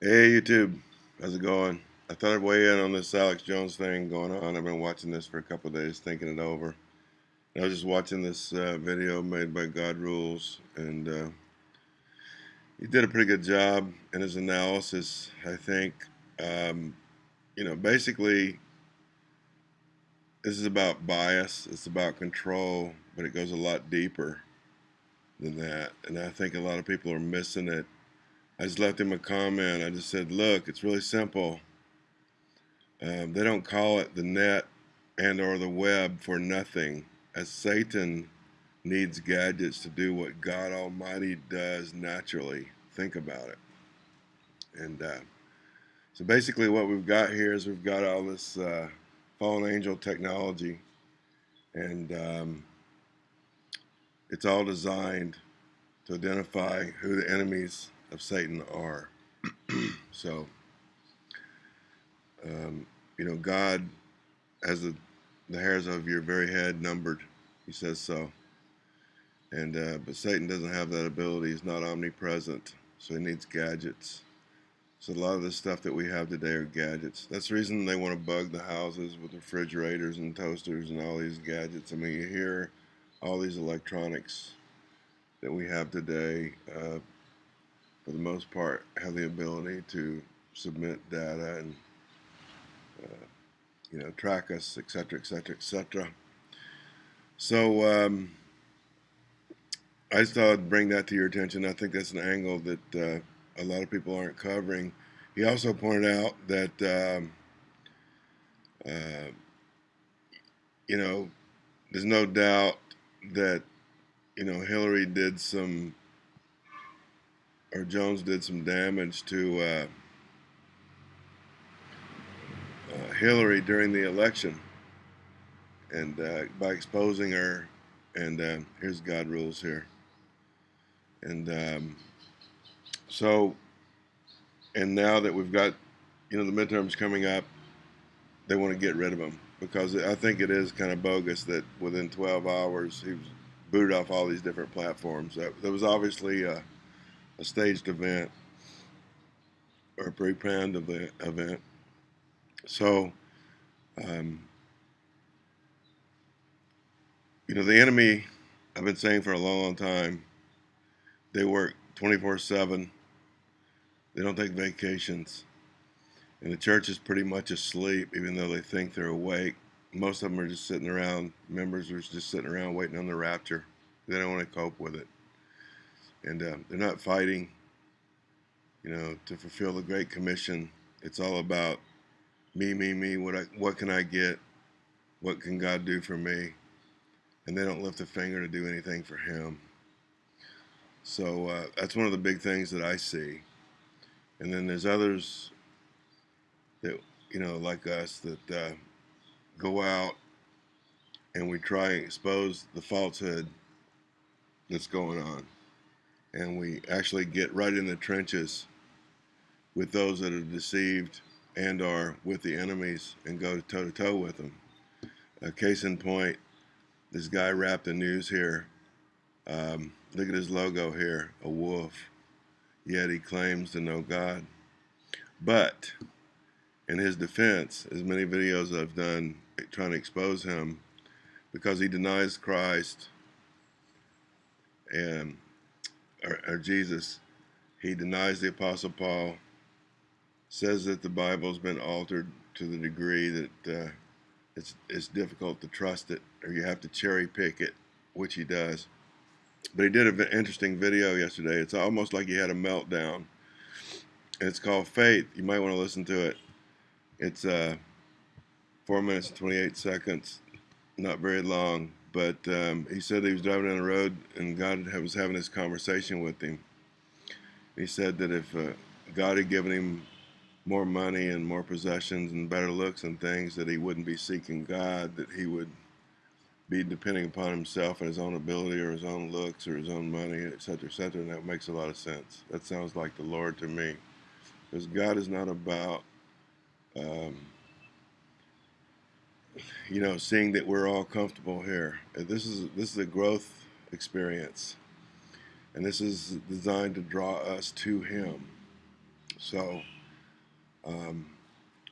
Hey YouTube, how's it going? I thought I'd weigh in on this Alex Jones thing going on. I've been watching this for a couple days, thinking it over. And I was just watching this uh, video made by God Rules, and uh, he did a pretty good job in his analysis. I think, um, you know, basically, this is about bias. It's about control, but it goes a lot deeper than that. And I think a lot of people are missing it I just left him a comment. I just said, look, it's really simple. Um, they don't call it the net and or the web for nothing. As Satan needs gadgets to do what God Almighty does naturally. Think about it. And uh, so basically what we've got here is we've got all this uh, fallen angel technology and um, it's all designed to identify who the enemies of Satan are. so, um, you know, God has the, the hairs of your very head numbered. He says so. And uh, but Satan doesn't have that ability. He's not omnipresent, so he needs gadgets. So a lot of the stuff that we have today are gadgets. That's the reason they want to bug the houses with refrigerators and toasters and all these gadgets. I mean, you hear all these electronics that we have today. Uh, for the most part, have the ability to submit data and uh, you know track us, etc., etc., etc. So um, I just thought I'd bring that to your attention. I think that's an angle that uh, a lot of people aren't covering. He also pointed out that um, uh, you know there's no doubt that you know Hillary did some or Jones did some damage to uh, uh, Hillary during the election, and uh, by exposing her, and uh, here's God rules here, and um, so, and now that we've got, you know, the midterms coming up, they want to get rid of him because I think it is kind of bogus that within 12 hours he was booted off all these different platforms. That, that was obviously a staged event or a pre-planned event. So, um, you know, the enemy, I've been saying for a long, long time, they work 24-7. They don't take vacations. And the church is pretty much asleep, even though they think they're awake. Most of them are just sitting around, members are just sitting around waiting on the rapture. They don't want to cope with it and uh, they're not fighting, you know, to fulfill the Great Commission. It's all about me, me, me. What I, what can I get? What can God do for me? And they don't lift a finger to do anything for Him. So uh, that's one of the big things that I see. And then there's others that you know, like us, that uh, go out and we try and expose the falsehood that's going on and we actually get right in the trenches with those that are deceived and are with the enemies and go toe to toe with them. A case in point, this guy Rap the News here. Um, look at his logo here, a wolf. Yet he claims to know God. But in his defense, as many videos I've done trying to expose him, because he denies Christ and or, or Jesus, he denies the Apostle Paul, says that the Bible's been altered to the degree that uh, it's, it's difficult to trust it, or you have to cherry pick it, which he does. But he did an interesting video yesterday. It's almost like he had a meltdown. It's called Faith. You might want to listen to it. It's uh, 4 minutes and 28 seconds, not very long but um, he said he was driving down the road and God was having this conversation with him. He said that if uh, God had given him more money and more possessions and better looks and things, that he wouldn't be seeking God, that he would be depending upon himself and his own ability or his own looks or his own money, etc., etc. And that makes a lot of sense. That sounds like the Lord to me. Because God is not about um, you know, seeing that we're all comfortable here. This is this is a growth experience, and this is designed to draw us to Him. So, um,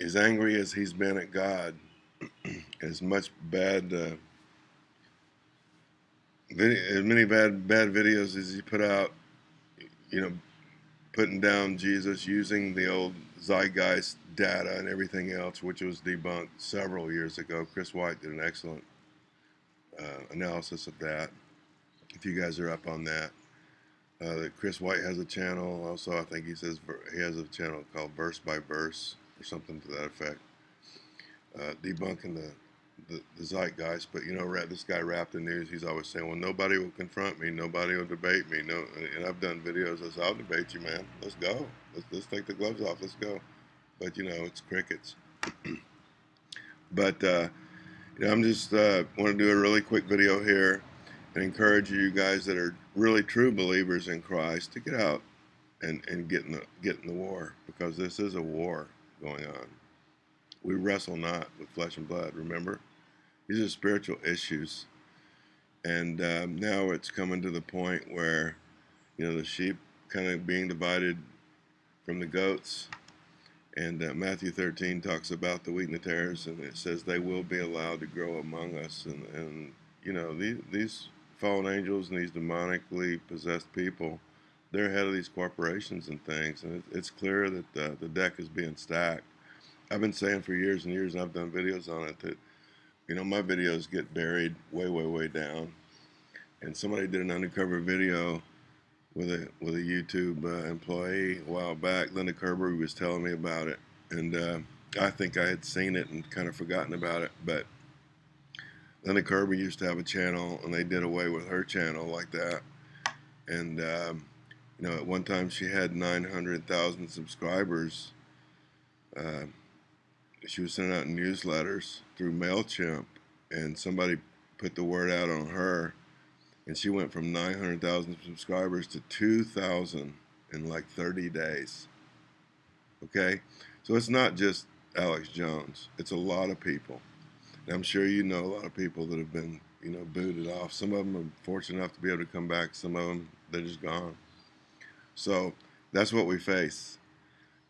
as angry as he's been at God, as much bad, uh, as many bad bad videos as he put out, you know, putting down Jesus using the old zeitgeist data and everything else, which was debunked several years ago. Chris White did an excellent uh, analysis of that. If you guys are up on that, uh, Chris White has a channel. Also, I think he says he has a channel called Verse by Verse or something to that effect, uh, debunking the, the, the zeitgeist. But you know, this guy Rap the News, he's always saying, "Well, nobody will confront me, nobody will debate me." No, and I've done videos. I said, "I'll debate you, man. Let's go. Let's let's take the gloves off. Let's go." But you know, it's crickets. but uh, you know, I'm just uh, want to do a really quick video here and encourage you guys that are really true believers in Christ to get out and, and get in the get in the war because this is a war going on. We wrestle not with flesh and blood, remember? These are spiritual issues. And um, now it's coming to the point where, you know, the sheep kind of being divided from the goats. And uh, Matthew 13 talks about the wheat and the tares, and it says they will be allowed to grow among us. And, and you know, these, these fallen angels and these demonically possessed people, they're ahead of these corporations and things. And it's clear that the deck is being stacked. I've been saying for years and years, and I've done videos on it, that, you know, my videos get buried way, way, way down. And somebody did an undercover video with a with a YouTube uh, employee a while back. Linda Kerber was telling me about it, and uh, I think I had seen it and kind of forgotten about it. But Linda Kerber used to have a channel, and they did away with her channel like that. And um, you know, at one time she had 900,000 subscribers. Uh, she was sending out newsletters through Mailchimp, and somebody put the word out on her, and she went from 900,000 subscribers to 2,000 in like 30 days. Okay, so it's not just Alex Jones; it's a lot of people. And I'm sure you know a lot of people that have been, you know, booted off. Some of them are fortunate enough to be able to come back. Some of them, they're just gone. So that's what we face.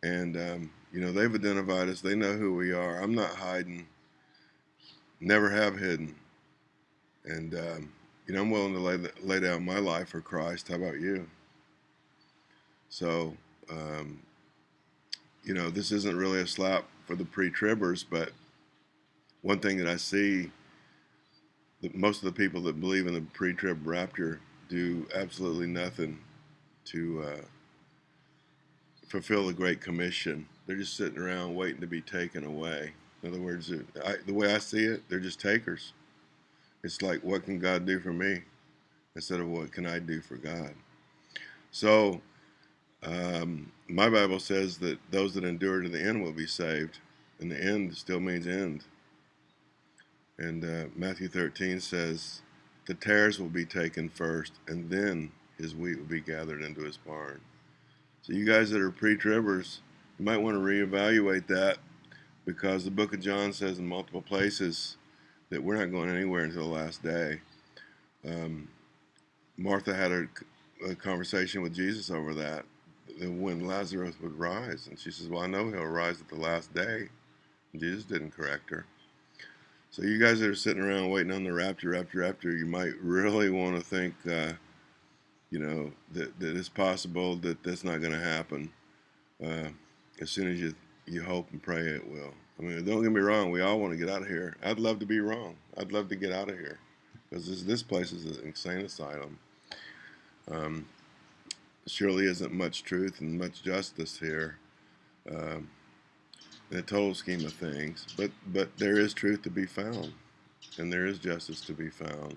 And, um, you know, they've identified us. They know who we are. I'm not hiding. Never have hidden. And, um, you know, I'm willing to lay, lay down my life for Christ. How about you? So, um, you know, this isn't really a slap for the pre-tribbers, but one thing that I see that most of the people that believe in the pre-trib rapture do absolutely nothing to uh, fulfill the Great Commission. They're just sitting around waiting to be taken away. In other words, I, the way I see it, they're just takers. It's like, what can God do for me? Instead of what can I do for God? So, um, my Bible says that those that endure to the end will be saved. And the end still means end. And uh, Matthew 13 says, The tares will be taken first, and then his wheat will be gathered into his barn. So, you guys that are pre tribbers, you might want to reevaluate that because the book of John says in multiple places that we're not going anywhere until the last day. Um, Martha had a, a, conversation with Jesus over that when Lazarus would rise. And she says, Well, I know he'll rise at the last day. And Jesus didn't correct her. So you guys that are sitting around waiting on the rapture, rapture, rapture, you might really want to think, uh, you know, that, that it's possible that that's not going to happen. Uh, as soon as you you hope and pray it will. I mean, don't get me wrong. We all want to get out of here. I'd love to be wrong. I'd love to get out of here because this this place is an insane asylum. Um, surely isn't much truth and much justice here. Um, in the total scheme of things. But but there is truth to be found, and there is justice to be found.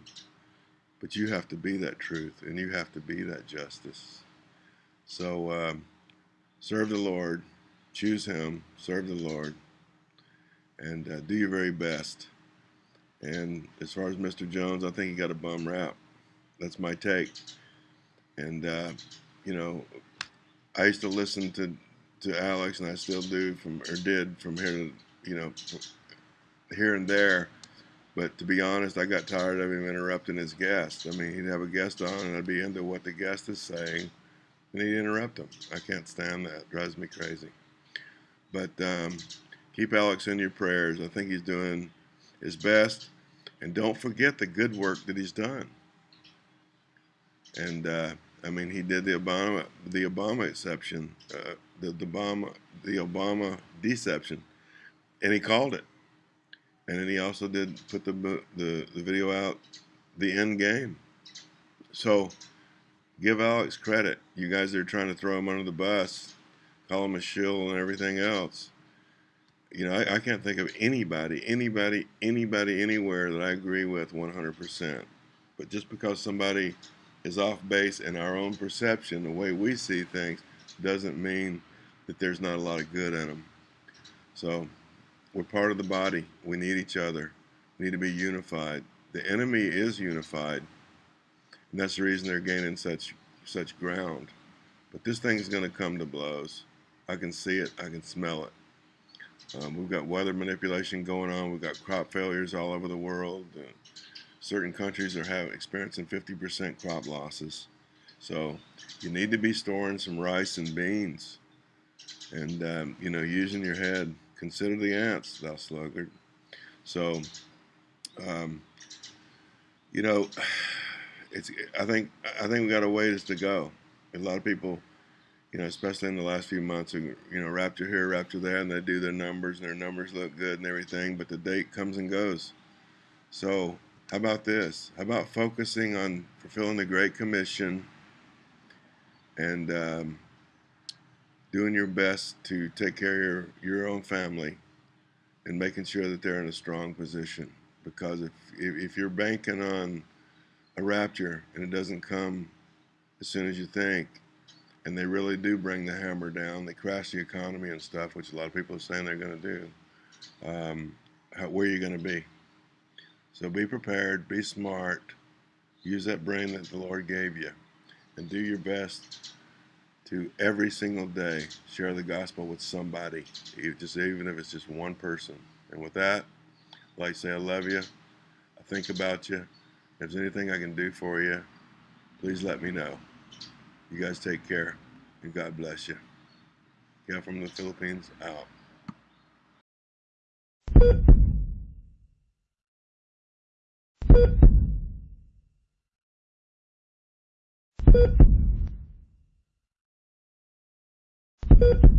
But you have to be that truth, and you have to be that justice. So um, serve the Lord, choose Him, serve the Lord, and uh, do your very best. And as far as Mr. Jones, I think he got a bum rap. That's my take. And uh, you know, I used to listen to to Alex, and I still do from or did from here to you know here and there. But to be honest, I got tired of him interrupting his guest. I mean, he'd have a guest on, and I'd be into what the guest is saying, and he'd interrupt him. I can't stand that. It drives me crazy. But um, keep Alex in your prayers. I think he's doing his best. And don't forget the good work that he's done. And uh, I mean, he did the Obama the Obama exception, uh, the, the Obama the Obama deception, and he called it. And then he also did put the the, the video out, the end game. So give Alex credit. You guys are trying to throw him under the bus, call him a shill and everything else. You know, I, I can't think of anybody, anybody, anybody, anywhere that I agree with 100%. But just because somebody is off base in our own perception, the way we see things, doesn't mean that there's not a lot of good in them. So we're part of the body. We need each other. We need to be unified. The enemy is unified, and that's the reason they're gaining such such ground. But this thing's going to come to blows. I can see it. I can smell it. Um, we've got weather manipulation going on. We've got crop failures all over the world. Uh, certain countries are having experiencing 50% crop losses. So you need to be storing some rice and beans, and um, you know using your head. Consider the ants, thou sluggard. So, um, you know, it's. I think I think we got a ways to go. A lot of people you know, especially in the last few months, you know, rapture here, rapture there, and they do their numbers, and their numbers look good and everything, but the date comes and goes. So, how about this? How about focusing on fulfilling the Great Commission and um, doing your best to take care of your, your own family and making sure that they're in a strong position? Because if, if, you're banking on a rapture and it doesn't come as soon as you think, and they really do bring the hammer down. They crash the economy and stuff, which a lot of people are saying they're going to do. Um, how, where are you going to be? So be prepared, be smart, use that brain that the Lord gave you, and do your best to every single day share the gospel with somebody, just even if it's just one person. And with that, I'd like say I love you. I think about you. If there's anything I can do for you, please let me know. You guys take care, and God bless you. Yeah, from the Philippines out. you